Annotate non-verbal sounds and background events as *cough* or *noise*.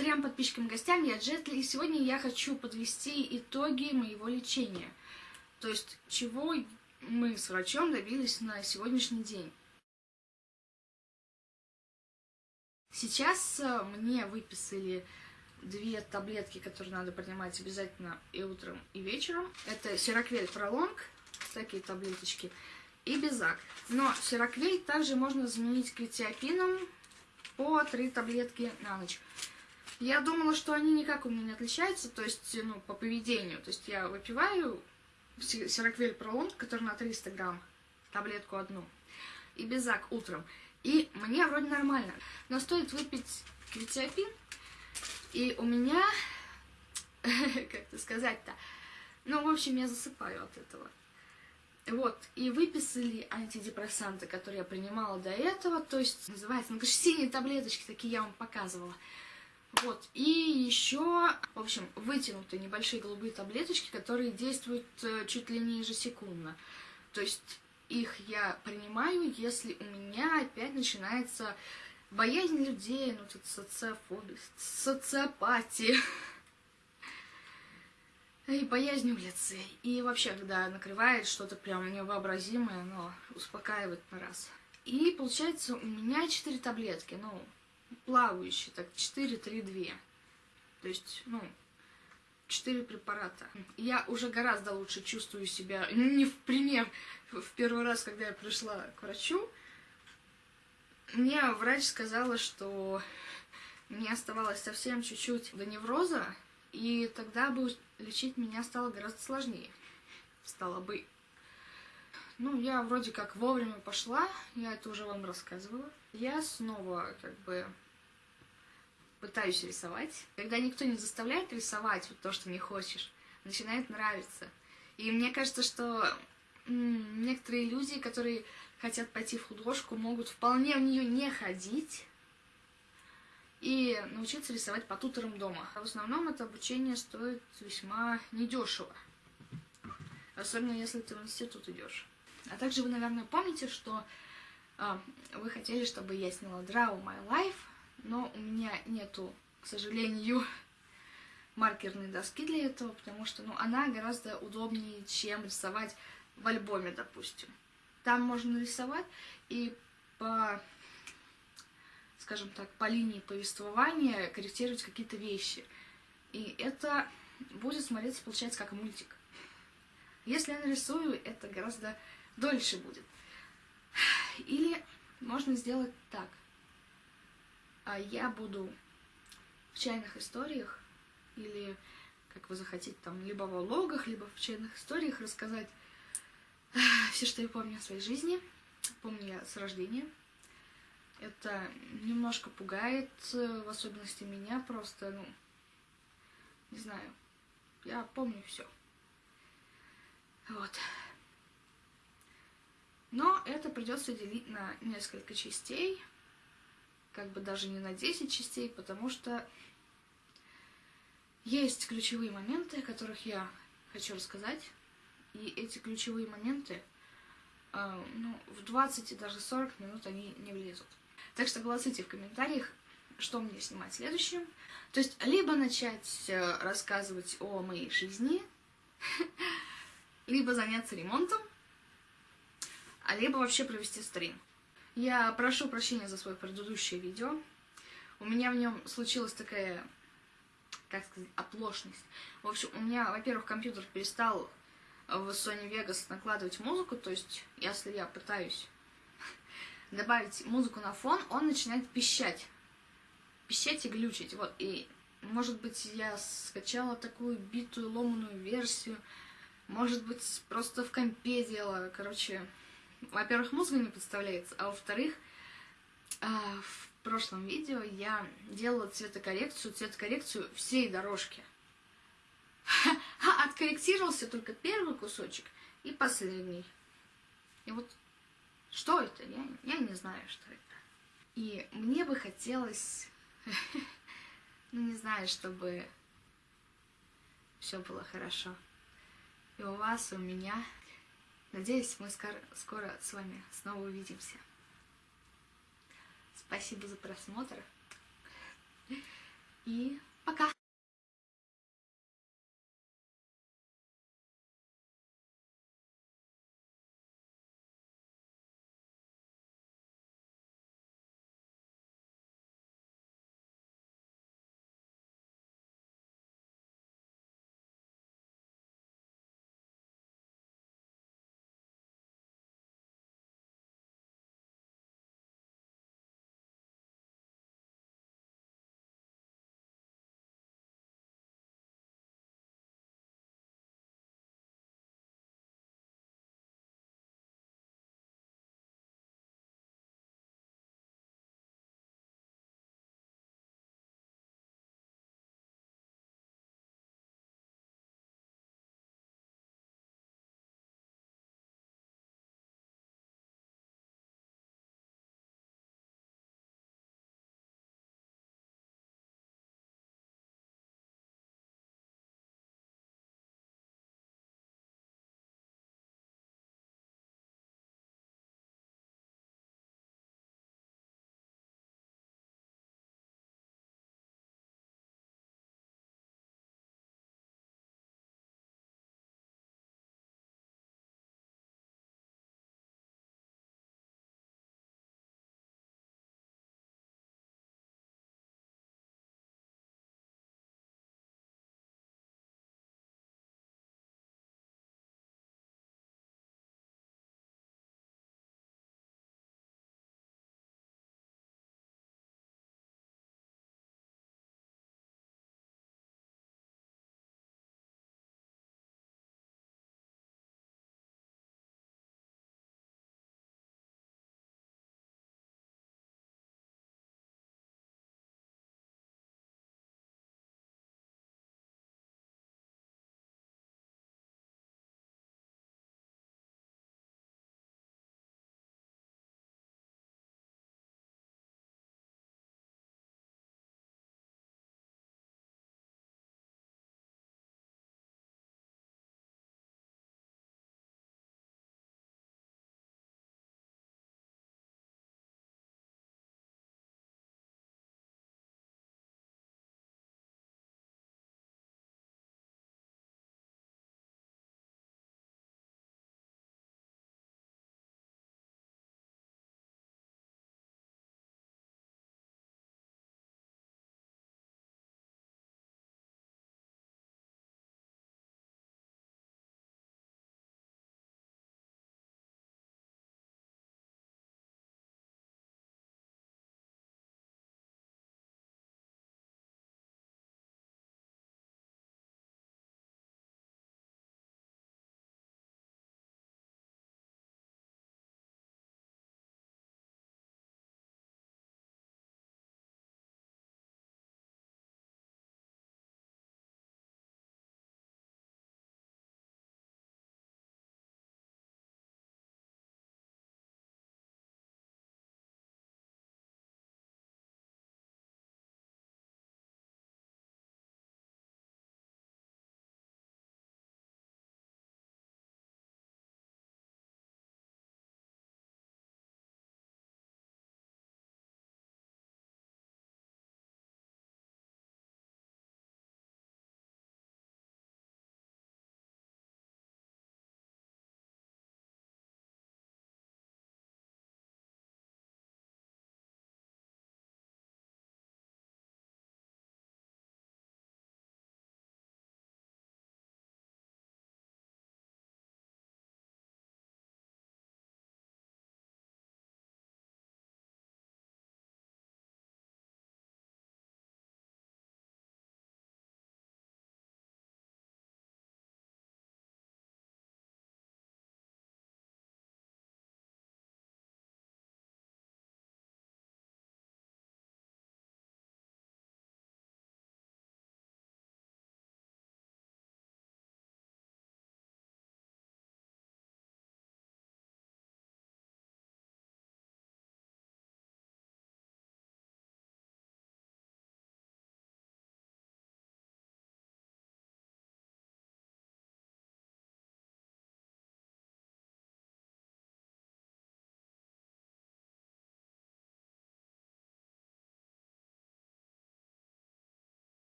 трем подписчикам и гостям, я Джетли, и сегодня я хочу подвести итоги моего лечения. То есть, чего мы с врачом добились на сегодняшний день. Сейчас э, мне выписали две таблетки, которые надо принимать обязательно и утром, и вечером. Это Сироквель Пролонг, такие таблеточки, и Безак. Но Сироквель также можно заменить квитиопином по три таблетки на ночь. Я думала, что они никак у меня не отличаются, то есть, ну, по поведению. То есть я выпиваю Сироквель Пролонг, который на 300 грамм, таблетку одну, и Безак утром. И мне вроде нормально. Но стоит выпить квитиопин, и у меня, *laughs* как это сказать-то, ну, в общем, я засыпаю от этого. Вот, и выписали антидепрессанты, которые я принимала до этого, то есть называется, ну, конечно, синие таблеточки, такие я вам показывала. Вот, и еще, в общем, вытянутые небольшие голубые таблеточки, которые действуют э, чуть ли не ежесекундно. То есть их я принимаю, если у меня опять начинается боязнь людей, ну тут социофобия, социопатия и боязнь улицы. И вообще, когда накрывает что-то прям невообразимое, но успокаивает на раз. И получается у меня 4 таблетки, ну, плавающие, так, 4, 3, 2. То есть, ну, 4 препарата. Я уже гораздо лучше чувствую себя, не в пример, в первый раз, когда я пришла к врачу, мне врач сказала, что мне оставалось совсем чуть-чуть до невроза, и тогда бы лечить меня стало гораздо сложнее. Стало бы. Ну, я вроде как вовремя пошла, я это уже вам рассказывала. Я снова как бы пытаюсь рисовать. Когда никто не заставляет рисовать вот то, что не хочешь, начинает нравиться. И мне кажется, что некоторые люди, которые хотят пойти в художку, могут вполне в нее не ходить и научиться рисовать по туторам дома. А в основном это обучение стоит весьма недешево. Особенно если ты в институт идешь. А также вы, наверное, помните, что э, вы хотели, чтобы я сняла Draw My Life, но у меня нету, к сожалению, *laughs* маркерной доски для этого, потому что ну, она гораздо удобнее, чем рисовать в альбоме, допустим. Там можно рисовать и по, скажем так, по линии повествования корректировать какие-то вещи. И это будет смотреться, получается, как мультик. Если я нарисую, это гораздо дольше будет. Или можно сделать так. А я буду в чайных историях или, как вы захотите, там, либо в влогах, либо в чайных историях рассказать все, что я помню о своей жизни, помню я с рождения. Это немножко пугает, в особенности меня, просто, ну, не знаю, я помню все. Вот. Но это придется делить на несколько частей, как бы даже не на 10 частей, потому что есть ключевые моменты, о которых я хочу рассказать. И эти ключевые моменты, э, ну, в 20 и даже 40 минут они не влезут. Так что голосуйте в комментариях, что мне снимать следующим. То есть, либо начать э, рассказывать о моей жизни, *laughs* либо заняться ремонтом, а либо вообще провести стрим. Я прошу прощения за свое предыдущее видео. У меня в нем случилась такая, как сказать, оплошность. В общем, у меня, во-первых, компьютер перестал в Sony Vegas накладывать музыку, то есть если я пытаюсь *laughs* добавить музыку на фон, он начинает пищать. Пищать и глючить, вот, и может быть я скачала такую битую ломаную версию, может быть просто в компе делала, короче, во-первых, музыка не подставляется, а во-вторых, а, в прошлом видео я делала цветокоррекцию, цветокоррекцию всей дорожки. *laughs* Откорректировался только первый кусочек и последний. И вот что это? Я, я не знаю, что это. И мне бы хотелось, *laughs* ну не знаю, чтобы все было хорошо. И у вас, и у меня. Надеюсь, мы скоро, с вами снова увидимся. Спасибо за просмотр. И пока!